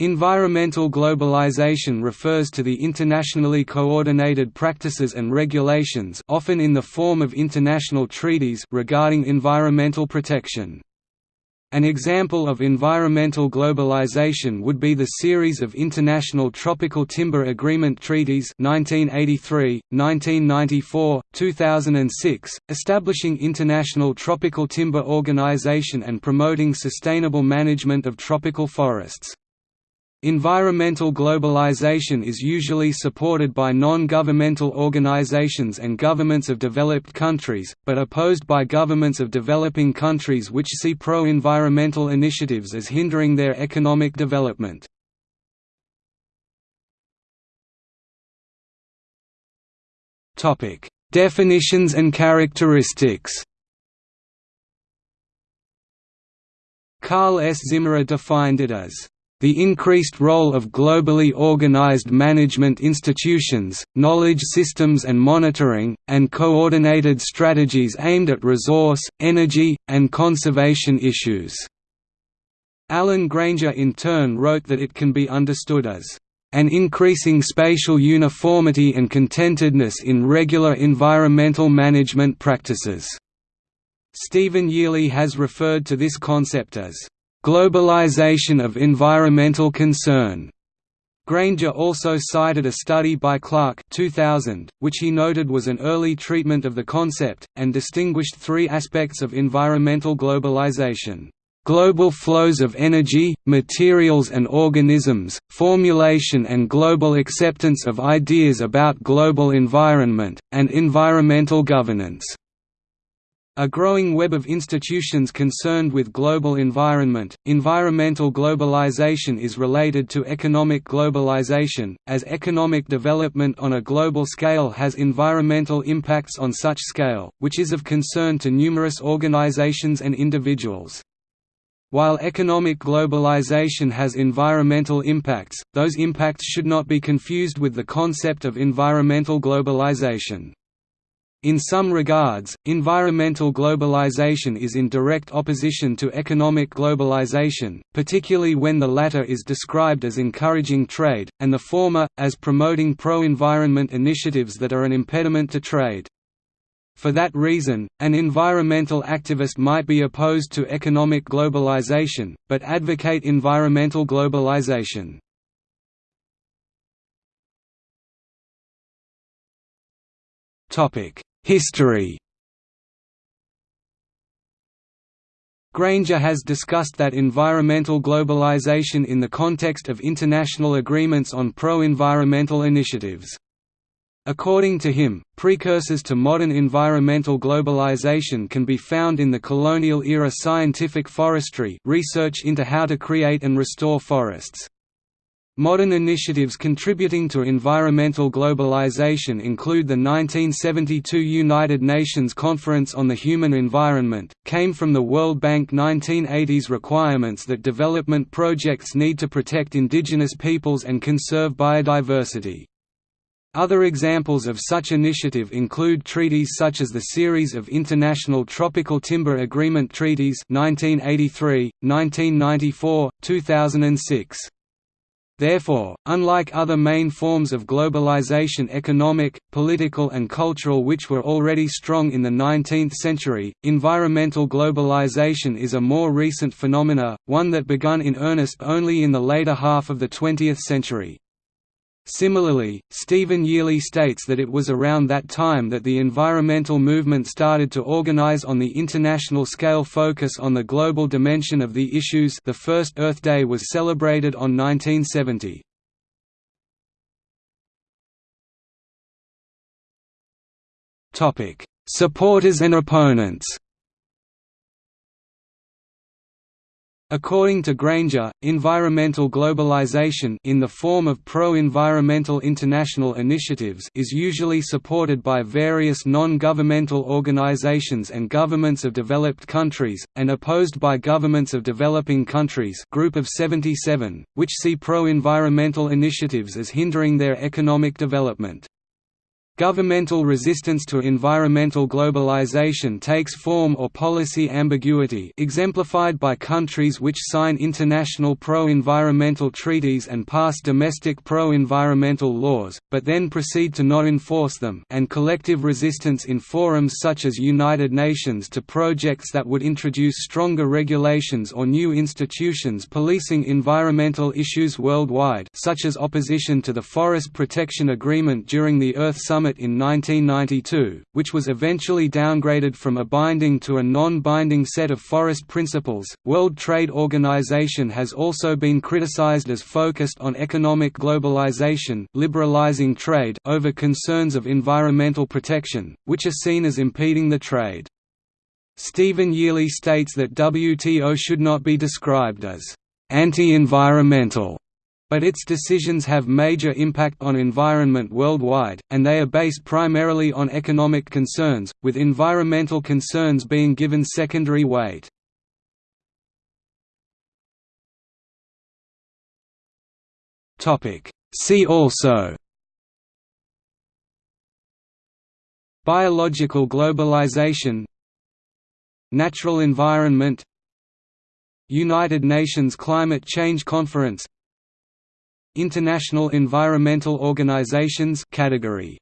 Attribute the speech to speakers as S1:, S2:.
S1: Environmental globalization refers to the internationally coordinated practices and regulations often in the form of international treaties regarding environmental protection. An example of environmental globalization would be the series of international Tropical Timber Agreement treaties 1983, 1994, 2006, establishing International Tropical Timber Organization and promoting sustainable management of tropical forests. Environmental globalization is usually supported by non-governmental organizations and governments of developed countries, but opposed by governments of developing countries which see pro-environmental initiatives as hindering their economic development. Definitions and characteristics Karl S. Zimmerer defined it as the increased role of globally organized management institutions, knowledge systems and monitoring, and coordinated strategies aimed at resource, energy, and conservation issues." Alan Grainger in turn wrote that it can be understood as an increasing spatial uniformity and contentedness in regular environmental management practices." Steven Yearley has referred to this concept as Globalization of environmental concern. Grainger also cited a study by Clark 2000, which he noted was an early treatment of the concept, and distinguished three aspects of environmental globalization. Global flows of energy, materials and organisms, formulation and global acceptance of ideas about global environment, and environmental governance. A growing web of institutions concerned with global environment. Environmental globalization is related to economic globalization, as economic development on a global scale has environmental impacts on such scale, which is of concern to numerous organizations and individuals. While economic globalization has environmental impacts, those impacts should not be confused with the concept of environmental globalization. In some regards, environmental globalization is in direct opposition to economic globalization, particularly when the latter is described as encouraging trade, and the former, as promoting pro-environment initiatives that are an impediment to trade. For that reason, an environmental activist might be opposed to economic globalization, but advocate environmental globalization. Topic History Grainger has discussed that environmental globalization in the context of international agreements on pro-environmental initiatives. According to him, precursors to modern environmental globalization can be found in the colonial-era scientific forestry research into how to create and restore forests. Modern initiatives contributing to environmental globalization include the 1972 United Nations Conference on the Human Environment, came from the World Bank 1980s requirements that development projects need to protect indigenous peoples and conserve biodiversity. Other examples of such initiative include treaties such as the series of International Tropical Timber Agreement Treaties 1983, 1994, 2006. Therefore, unlike other main forms of globalization economic, political and cultural which were already strong in the 19th century, environmental globalization is a more recent phenomena, one that begun in earnest only in the later half of the 20th century. Similarly, Steven Yearley states that it was around that time that the environmental movement started to organize on the international scale focus on the global dimension of the issues the first Earth Day was celebrated on 1970. Supporters and opponents According to Grainger, environmental globalization in the form of pro-environmental international initiatives is usually supported by various non-governmental organizations and governments of developed countries, and opposed by governments of developing countries Group of 77, which see pro-environmental initiatives as hindering their economic development. Governmental resistance to environmental globalization takes form or policy ambiguity exemplified by countries which sign international pro-environmental treaties and pass domestic pro-environmental laws, but then proceed to not enforce them and collective resistance in forums such as United Nations to projects that would introduce stronger regulations or new institutions policing environmental issues worldwide such as opposition to the Forest Protection Agreement during the Earth Summit In 1992, which was eventually downgraded from a binding to a non-binding set of forest principles. World Trade Organization has also been criticized as focused on economic globalization, liberalizing trade over concerns of environmental protection, which are seen as impeding the trade. Steven Yearley states that WTO should not be described as anti-environmental but its decisions have major impact on environment worldwide, and they are based primarily on economic concerns, with environmental concerns being given secondary weight. See also Biological globalization Natural environment United Nations Climate Change Conference International Environmental Organizations category